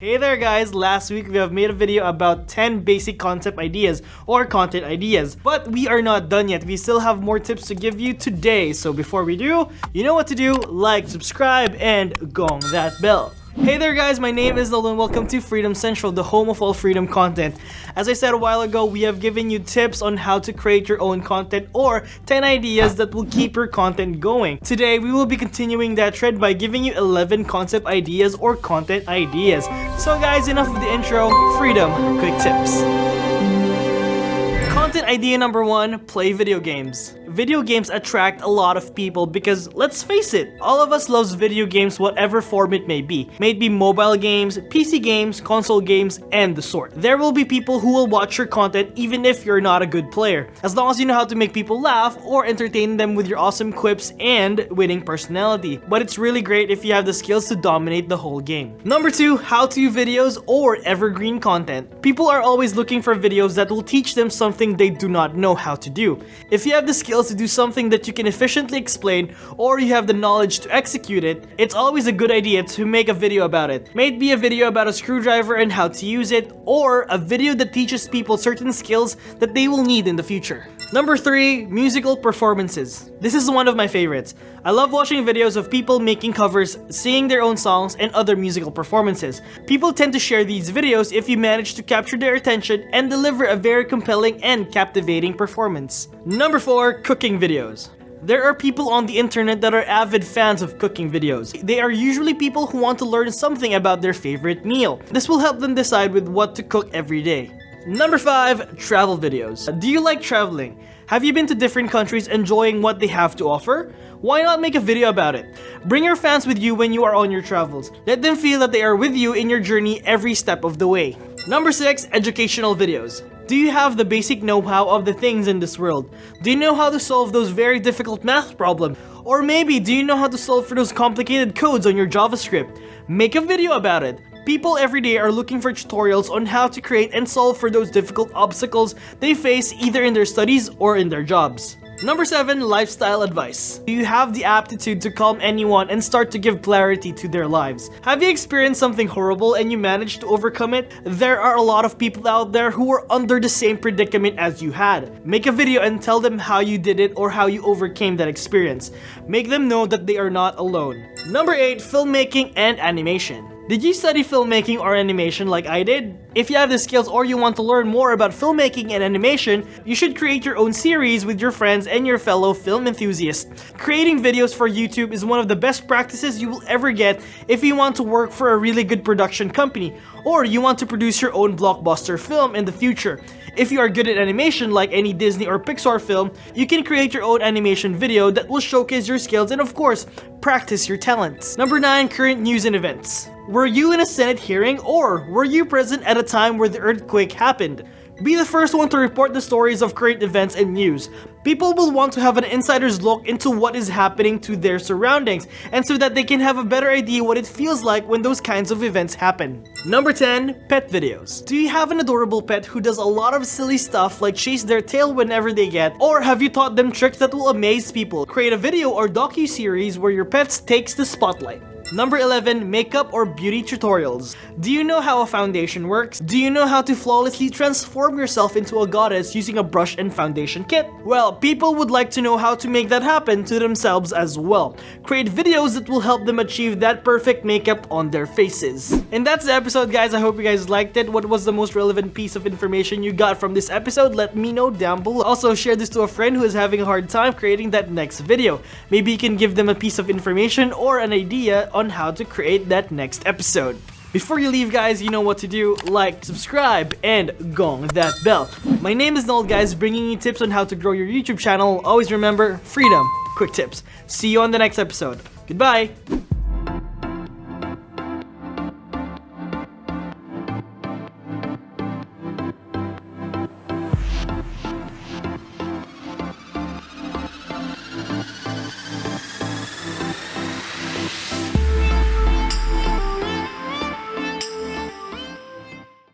Hey there guys, last week we have made a video about 10 basic concept ideas or content ideas. But we are not done yet, we still have more tips to give you today. So before we do, you know what to do, like, subscribe, and gong that bell. Hey there guys, my name is Nolan. Welcome to Freedom Central, the home of all freedom content. As I said a while ago, we have given you tips on how to create your own content or 10 ideas that will keep your content going. Today, we will be continuing that trend by giving you 11 concept ideas or content ideas. So guys, enough of the intro, freedom, quick tips. Content idea number one, play video games video games attract a lot of people because let's face it, all of us loves video games whatever form it may be. May it be mobile games, PC games, console games, and the sort. There will be people who will watch your content even if you're not a good player, as long as you know how to make people laugh or entertain them with your awesome quips and winning personality. But it's really great if you have the skills to dominate the whole game. Number 2, how-to videos or evergreen content. People are always looking for videos that will teach them something they do not know how to do. If you have the skills to do something that you can efficiently explain or you have the knowledge to execute it, it's always a good idea to make a video about it. May it be a video about a screwdriver and how to use it, or a video that teaches people certain skills that they will need in the future. Number 3. Musical performances. This is one of my favorites. I love watching videos of people making covers, singing their own songs, and other musical performances. People tend to share these videos if you manage to capture their attention and deliver a very compelling and captivating performance. Number 4. Cooking videos. There are people on the internet that are avid fans of cooking videos. They are usually people who want to learn something about their favorite meal. This will help them decide with what to cook every day. Number 5. Travel videos. Do you like traveling? Have you been to different countries enjoying what they have to offer? Why not make a video about it? Bring your fans with you when you are on your travels. Let them feel that they are with you in your journey every step of the way. Number 6. Educational videos. Do you have the basic know-how of the things in this world? Do you know how to solve those very difficult math problems? Or maybe do you know how to solve for those complicated codes on your JavaScript? Make a video about it. People every day are looking for tutorials on how to create and solve for those difficult obstacles they face either in their studies or in their jobs. Number 7. Lifestyle Advice Do you have the aptitude to calm anyone and start to give clarity to their lives? Have you experienced something horrible and you managed to overcome it? There are a lot of people out there who are under the same predicament as you had. Make a video and tell them how you did it or how you overcame that experience. Make them know that they are not alone. Number 8. Filmmaking and Animation did you study filmmaking or animation like I did? If you have the skills or you want to learn more about filmmaking and animation, you should create your own series with your friends and your fellow film enthusiasts. Creating videos for YouTube is one of the best practices you will ever get if you want to work for a really good production company, or you want to produce your own blockbuster film in the future. If you are good at animation like any Disney or Pixar film, you can create your own animation video that will showcase your skills and of course, practice your talents. Number 9. Current news and events. Were you in a Senate hearing or were you present at a time where the earthquake happened? Be the first one to report the stories of current events and news. People will want to have an insider's look into what is happening to their surroundings, and so that they can have a better idea what it feels like when those kinds of events happen. Number 10. Pet videos. Do you have an adorable pet who does a lot of silly stuff like chase their tail whenever they get, or have you taught them tricks that will amaze people? Create a video or docu-series where your pet takes the spotlight. Number 11. Makeup or beauty tutorials. Do you know how a foundation works? Do you know how to flawlessly transform yourself into a goddess using a brush and foundation kit? Well, people would like to know how to make that happen to themselves as well. Create videos that will help them achieve that perfect makeup on their faces. And that's the episode guys. I hope you guys liked it. What was the most relevant piece of information you got from this episode? Let me know down below. Also, share this to a friend who is having a hard time creating that next video. Maybe you can give them a piece of information or an idea on how to create that next episode. Before you leave guys, you know what to do, like, subscribe, and gong that bell. My name is Noel guys, bringing you tips on how to grow your YouTube channel. Always remember, freedom, quick tips. See you on the next episode. Goodbye!